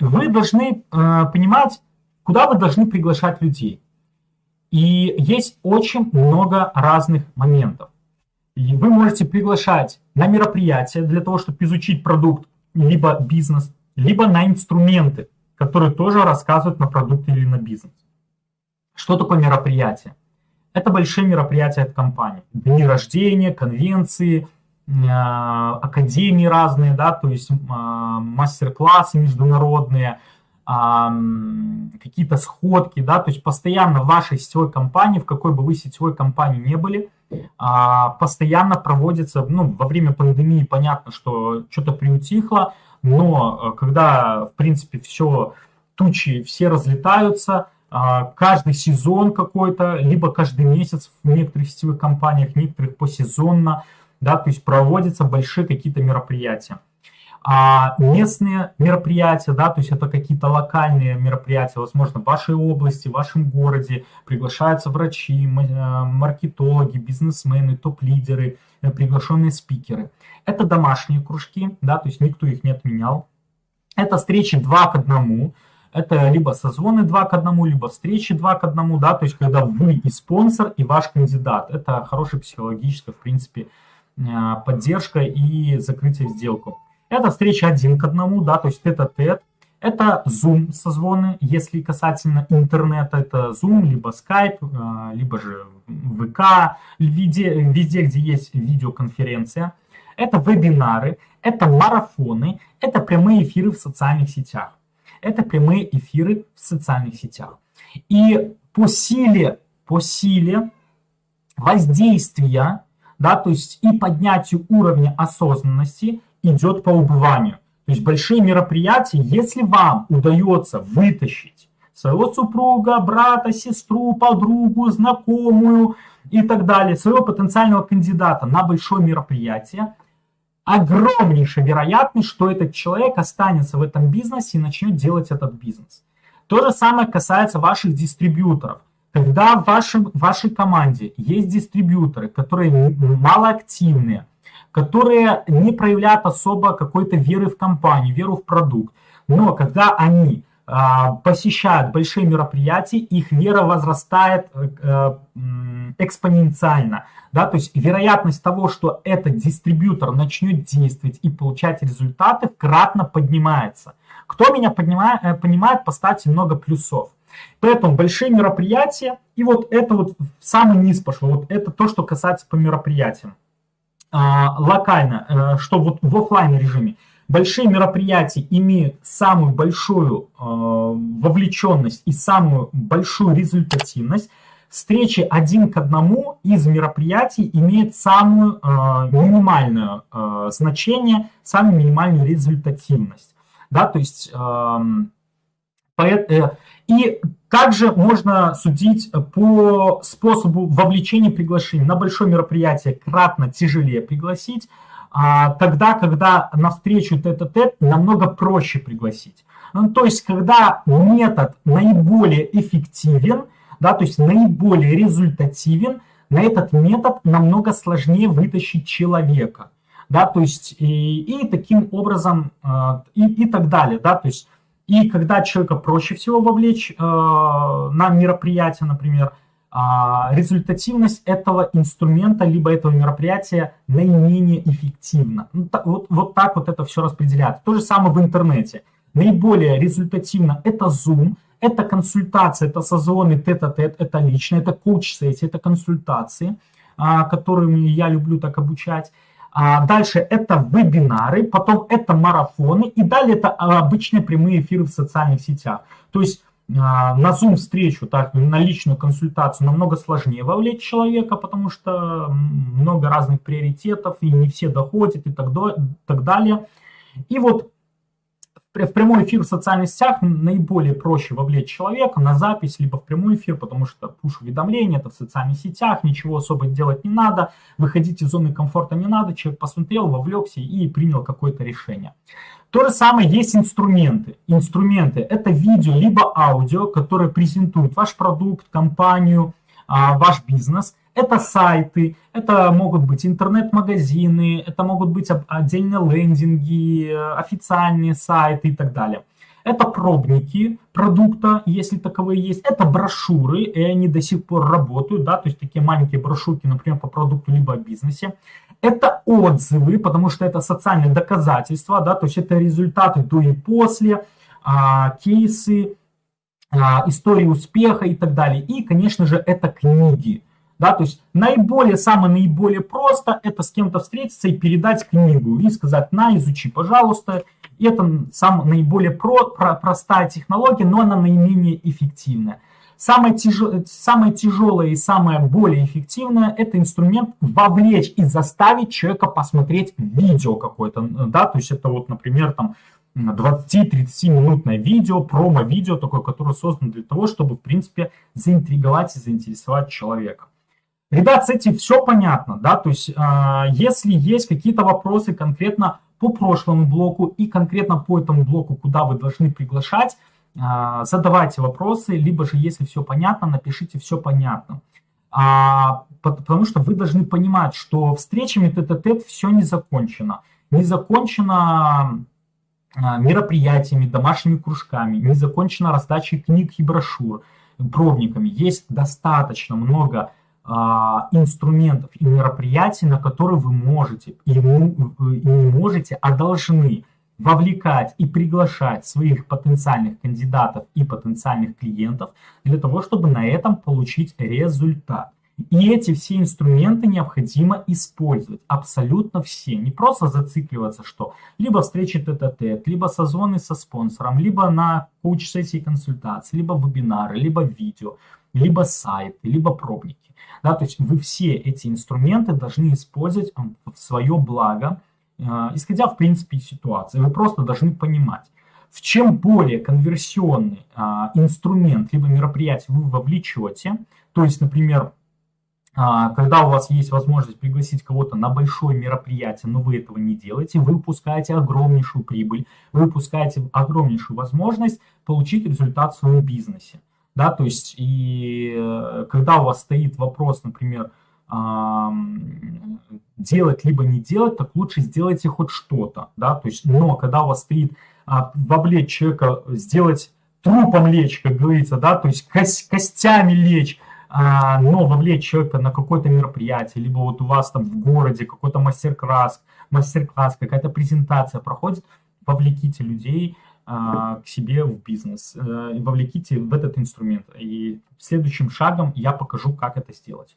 вы должны э, понимать, куда вы должны приглашать людей. И есть очень много разных моментов. И вы можете приглашать на мероприятия для того, чтобы изучить продукт, либо бизнес, либо на инструменты, которые тоже рассказывают на продукт или на бизнес. Что такое мероприятие? Это большие мероприятия от компании. Дни рождения, конвенции, академии разные, да, то есть э, мастер-классы международные, какие-то сходки, да, то есть постоянно в вашей сетевой компании, в какой бы вы сетевой компании не были, а, постоянно проводится, ну, во время пандемии понятно, что что-то приутихло, но э, когда, в принципе, все, тучи все разлетаются, а, каждый сезон какой-то, либо каждый месяц в некоторых сетевых компаниях, некоторых посезонно, да, то есть проводятся большие какие-то мероприятия. А местные мероприятия, да, то есть это какие-то локальные мероприятия, возможно, в вашей области, в вашем городе, приглашаются врачи, э, маркетологи, бизнесмены, топ-лидеры, э, приглашенные спикеры. Это домашние кружки, да, то есть никто их не отменял. Это встречи два к одному, это либо созвоны два к одному, либо встречи два к одному, да, то есть когда вы и спонсор, и ваш кандидат. Это хорошая психологическая, в принципе, поддержка и закрытие в сделку. Это встреча один к одному, да, то есть тет-а-тет. Это Zoom созвоны, если касательно интернета, это Zoom, либо Skype, э, либо же ВК, везде, везде, где есть видеоконференция. Это вебинары, это марафоны, это прямые эфиры в социальных сетях. Это прямые эфиры в социальных сетях. И по силе, по силе воздействия, да, то есть и поднятию уровня осознанности идет по убыванию. То есть большие мероприятия, если вам удается вытащить своего супруга, брата, сестру, подругу, знакомую и так далее, своего потенциального кандидата на большое мероприятие, огромнейшая вероятность, что этот человек останется в этом бизнесе и начнет делать этот бизнес. То же самое касается ваших дистрибьюторов. Когда в, вашем, в вашей команде есть дистрибьюторы, которые малоактивные, которые не проявляют особо какой-то веры в компанию, веру в продукт. Но когда они а, посещают большие мероприятия, их вера возрастает э, экспоненциально. Да? То есть вероятность того, что этот дистрибьютор начнет действовать и получать результаты, кратно поднимается. Кто меня поднимает, э, понимает, поставьте много плюсов. Поэтому большие мероприятия, и вот это вот самый низ пошло, вот это то, что касается по мероприятиям. А, локально, э, что вот в офлайн режиме. Большие мероприятия имеют самую большую э, вовлеченность и самую большую результативность. Встречи один к одному из мероприятий имеют самую э, минимальное значение, самую минимальную результативность. Да, то есть эм, и также можно судить по способу вовлечения приглашений. На большое мероприятие кратно тяжелее пригласить, а тогда, когда на встречу тет-а-тет намного проще пригласить. Ну, то есть, когда метод наиболее эффективен, да, то есть наиболее результативен, на этот метод намного сложнее вытащить человека. Да, то есть и, и таким образом а, и, и так далее. Да, то есть и когда человека проще всего вовлечь э, на мероприятие, например, э, результативность этого инструмента либо этого мероприятия наименее эффективна. Ну, так, вот, вот так вот это все распределяется. То же самое в интернете. Наиболее результативно это Zoom, это консультация, это созвоны тет-а-тет, это лично, это коуч-сессии, это консультации, э, которыми я люблю так обучать. А дальше это вебинары, потом это марафоны, и далее это обычные прямые эфиры в социальных сетях. То есть а, на Zoom встречу, так, на личную консультацию намного сложнее вовлечь человека, потому что много разных приоритетов, и не все доходят, и так далее. И вот в прямой эфир в социальных сетях наиболее проще вовлечь человека на запись, либо в прямой эфир, потому что пуш-уведомления, это в социальных сетях, ничего особо делать не надо, выходить из зоны комфорта не надо, человек посмотрел, вовлекся и принял какое-то решение. То же самое есть инструменты. Инструменты – это видео либо аудио, которые презентуют ваш продукт, компанию, а, ваш бизнес – это сайты, это могут быть интернет-магазины, это могут быть отдельные лендинги, официальные сайты и так далее. Это пробники продукта, если таковые есть. Это брошюры, и они до сих пор работают, да, то есть такие маленькие брошюрки, например, по продукту либо о бизнесе. Это отзывы, потому что это социальные доказательства, да, то есть это результаты до и после, а, кейсы, а, истории успеха и так далее. И, конечно же, это книги. Да, то есть наиболее, самое наиболее просто это с кем-то встретиться и передать книгу и сказать, на, изучи, пожалуйста. Это сам, наиболее про, про, простая технология, но она наименее эффективная. Самое, тяжел, самое тяжелое и самое более эффективное – это инструмент вовлечь и заставить человека посмотреть видео какое-то. Да? То есть это вот, например, там 20-30 минутное видео, промо-видео такое, которое создано для того, чтобы, в принципе, заинтриговать и заинтересовать человека. Ребят, с этим все понятно, да, то есть э, если есть какие-то вопросы конкретно по прошлому блоку и конкретно по этому блоку, куда вы должны приглашать, э, задавайте вопросы, либо же, если все понятно, напишите все понятно. А, потому что вы должны понимать, что встречами тет-а-тет все не закончено. Не закончено а, мероприятиями, домашними кружками, не закончена раздачей книг и брошюр, пробниками. Есть достаточно много а, инструментов и мероприятий, на которые вы можете, и, и не можете, а должны вовлекать и приглашать своих потенциальных кандидатов и потенциальных клиентов для того, чтобы на этом получить результат. И эти все инструменты необходимо использовать, абсолютно все. Не просто зацикливаться, что либо встречи тет-а-тет, либо созвоны со спонсором, либо на коуч-сессии консультации, либо вебинары, либо видео, либо сайты, либо пробники. Да, то есть вы все эти инструменты должны использовать в свое благо, э, исходя в принципе из ситуации. Вы просто должны понимать, в чем более конверсионный а, инструмент либо мероприятие вы вовлечете, то есть, например, когда у вас есть возможность пригласить кого-то на большое мероприятие, но вы этого не делаете, вы упускаете огромнейшую прибыль, вы упускаете огромнейшую возможность получить результат в своем бизнесе. Да, то есть, и э, когда у вас стоит вопрос, например, делать либо не делать, так лучше сделайте хоть что-то, да, то есть, но когда у вас стоит а, вовлечь человека, сделать трупом лечь, как говорится, да, то есть костями лечь, а, но вовлечь человека на какое-то мероприятие, либо вот у вас там в городе какой-то мастер-класс, мастер-класс, какая-то презентация проходит, вовлеките людей а, к себе в бизнес, а, вовлеките в этот инструмент. И следующим шагом я покажу, как это сделать.